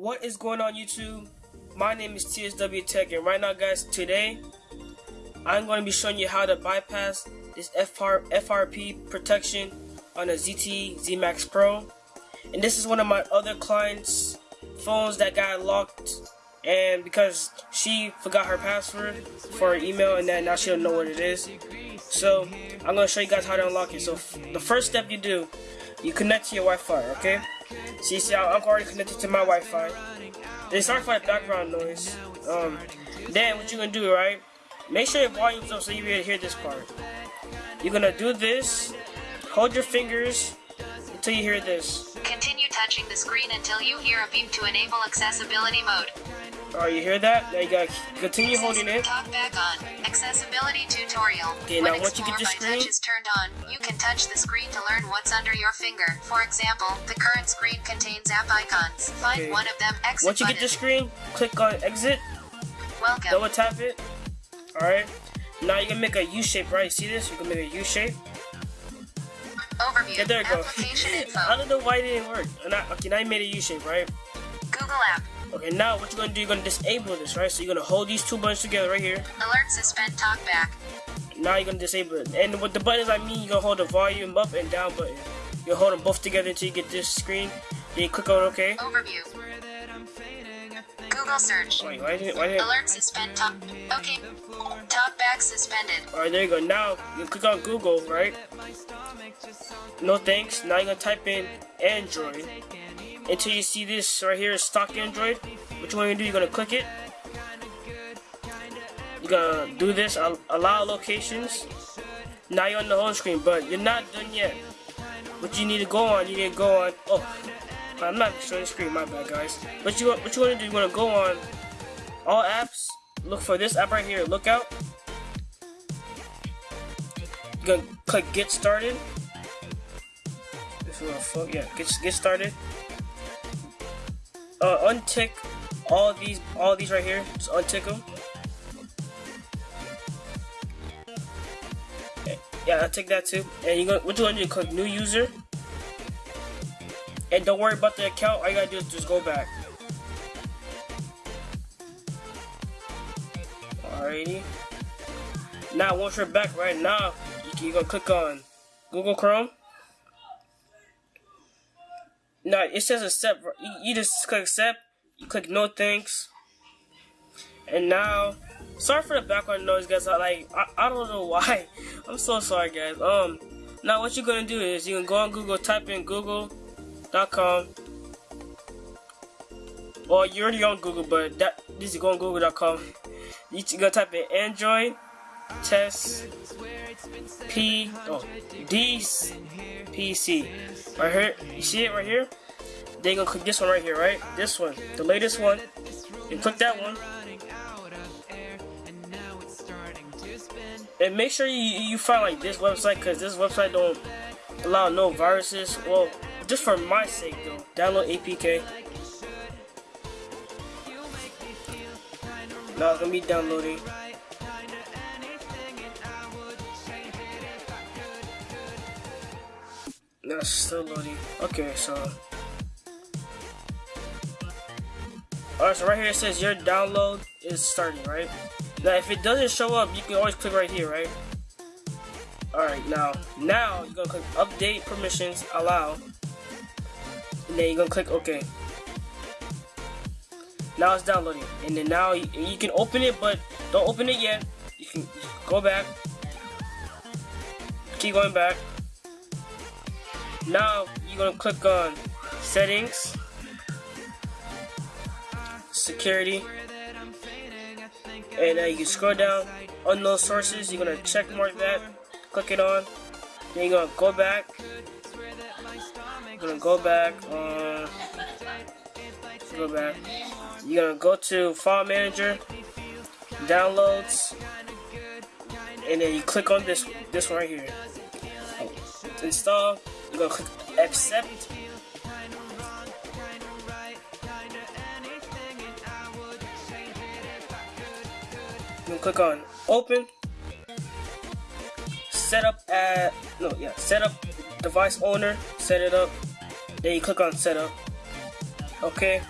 What is going on YouTube? My name is TSW Tech and right now guys, today I'm going to be showing you how to bypass this FR FRP protection on a ZTE Z Max Pro. And this is one of my other clients' phones that got locked and because she forgot her password for her email and that now she don't know what it is. So I'm going to show you guys how to unlock it. So the first step you do, you connect to your Wi-Fi, okay? See, see, I'm already connected to my Wi-Fi. Then sorry for background noise. Um, then what you're gonna do, right? Make sure your volume's up so you can hear this part. You're gonna do this. Hold your fingers until you hear this. Continue touching the screen until you hear a beep to enable accessibility mode. Alright, you hear that? Now you gotta continue holding it. Talk back on. Accessibility tutorial. Okay, when now once you get the screen, touch is turned on, you can touch the screen to learn what's under your finger. For example, the current screen contains app icons. Find okay. one of them. Exit once you button. get the screen, click on exit. Welcome. Double tap it. Alright. Now you can make a U shape, right? See this? You can make a U shape. Overview. Yeah, there you go. Application info. I don't know why it didn't work. okay, now you made a U shape, right? Google app. Okay, now what you're gonna do, you're gonna disable this, right? So you're gonna hold these two buttons together right here. Alert suspend talkback. Now you're gonna disable it. And with the buttons I mean, you're gonna hold the volume up and down button. You'll hold them both together until you get this screen. Then you click on OK. Overview. Google search. Wait, why didn't, why didn't... Alert suspend talk. Okay. Talkback suspended. Alright, there you go. Now you click on Google, right? No thanks. Now you're gonna type in Android until you see this right here, stock Android. What you want to do, you're going to click it. You're going to do this, allow locations. Now you're on the home screen, but you're not done yet. What you need to go on, you need to go on, oh, I'm not showing the screen, my bad guys. What you, what you want to do, you want to go on all apps, look for this app right here, Lookout. You're going to click get started. This is yeah, get, get started uh, untick all these, all these right here. Just untick them. Yeah, untick that too. And you go, what you to do? Click new user. And don't worry about the account. All you gotta do is just go back. Alrighty. Now, once you're back right now, you're gonna click on Google Chrome. No, it says accept. You just click accept. You click no thanks. And now, sorry for the background noise, guys. I like I, I don't know why. I'm so sorry, guys. Um, now what you're gonna do is you can go on Google, type in Google.com. Well, you're already on Google, but that this is go on Google.com. You gonna type in Android test P oh D P C right here. You see it right here? Then you're gonna click this one right here, right? This one, the latest one. You click that one. And make sure you you find like this website because this website don't allow no viruses. Well, just for my sake though, download APK. Now it's gonna be downloading. That's still loading. Okay, so. Alright, so right here it says your download is starting, right? Now, if it doesn't show up, you can always click right here, right? Alright, now, now you're gonna click update permissions, allow. And then you're gonna click OK. Now it's downloading. And then now you, you can open it, but don't open it yet. You can go back. Keep going back. Now you're gonna click on settings, security, and uh, you scroll down unknown sources. You're gonna check mark that, click it on. Then you're gonna go back. You're gonna go back. Uh, go back. You're gonna go to File Manager, Downloads, and then you click on this this one right here. Install I'm click accept. Click on open. Set up at no yeah, set up device owner, set it up. Then you click on setup. Okay.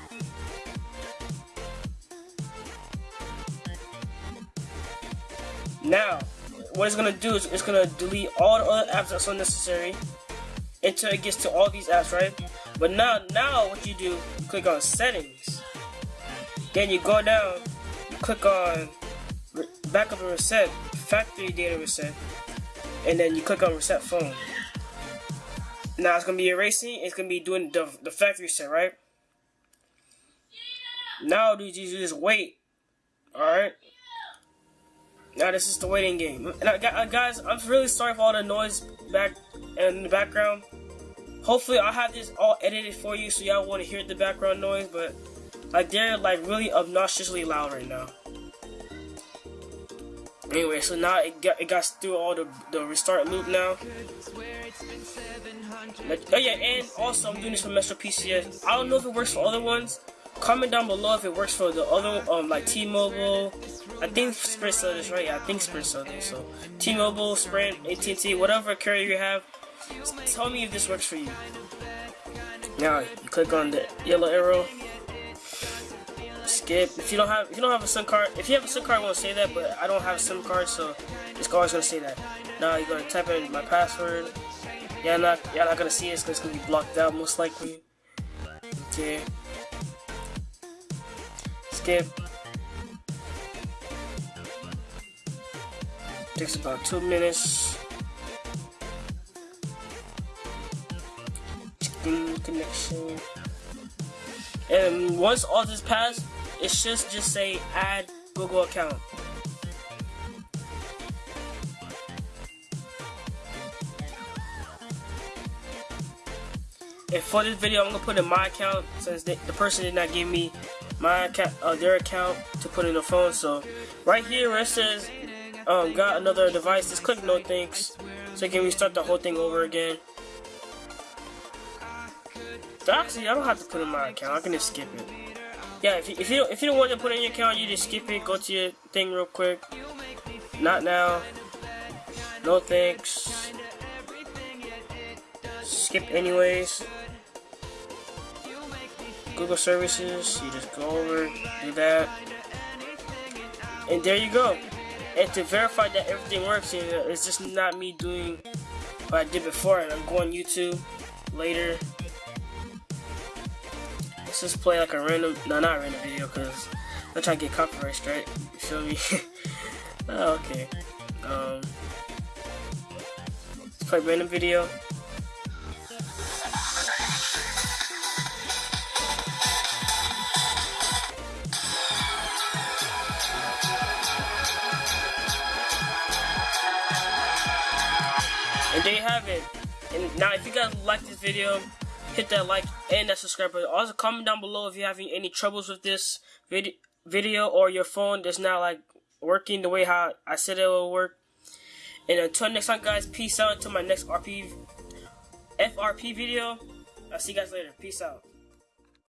Now, what it's gonna do is it's gonna delete all the other apps that's unnecessary until it gets to all these apps, right? But now, now what you do, you click on settings. Then you go down, you click on backup and reset, factory data reset, and then you click on reset phone. Now it's gonna be erasing, it's gonna be doing the, the factory set, right? Now dude, you just wait. Alright? Now this is the waiting game. And I, uh, guys, I'm really sorry for all the noise back in the background. Hopefully I'll have this all edited for you so y'all want to hear the background noise, but like they're like really obnoxiously loud right now. Anyway, so now it got it got through all the the restart loop now. oh yeah, and also I'm doing this for Metro PCS. I don't know if it works for other ones. Comment down below if it works for the other um like T-Mobile. I think Sprint sell this right. Yeah, I think Sprint sell this. So T-Mobile, Sprint, AT&T, whatever carrier you have, tell me if this works for you. Now you click on the yellow arrow skip. If you don't have if you don't have a SIM card, if you have a SIM card, it won't say that, but I don't have a SIM card, so it's always gonna say that. Now you're gonna type in my password. Yeah, not y'all not gonna see it because it's gonna be blocked out most likely. Okay. Skip. Takes about two minutes. Connection. And once all this passed, it should just say add Google account. And for this video, I'm gonna put in my account since the, the person did not give me my account, uh, their account to put in the phone. So right here where it says um, got another device, just click no thanks. So you can restart the whole thing over again. So actually, I don't have to put in my account. I can just skip it yeah, if you, if you if you don't want to put in your account, you just skip it. Go to your thing real quick. Not now. No thanks. Skip anyways. Google services. You just go over, do that, and there you go. And to verify that everything works, it's just not me doing what I did before. And I'm going YouTube later let's just play like a random, no, not random video, because I'm trying to get copyright straight. You feel me? oh, okay. Um, let's play random video. And there you have it. And now, if you guys like this video, hit that like and that subscribe button. Also, comment down below if you're having any troubles with this vid video or your phone that's not like working the way how I said it will work. And until next time, guys, peace out. Until my next RP FRP video. I'll see you guys later. Peace out.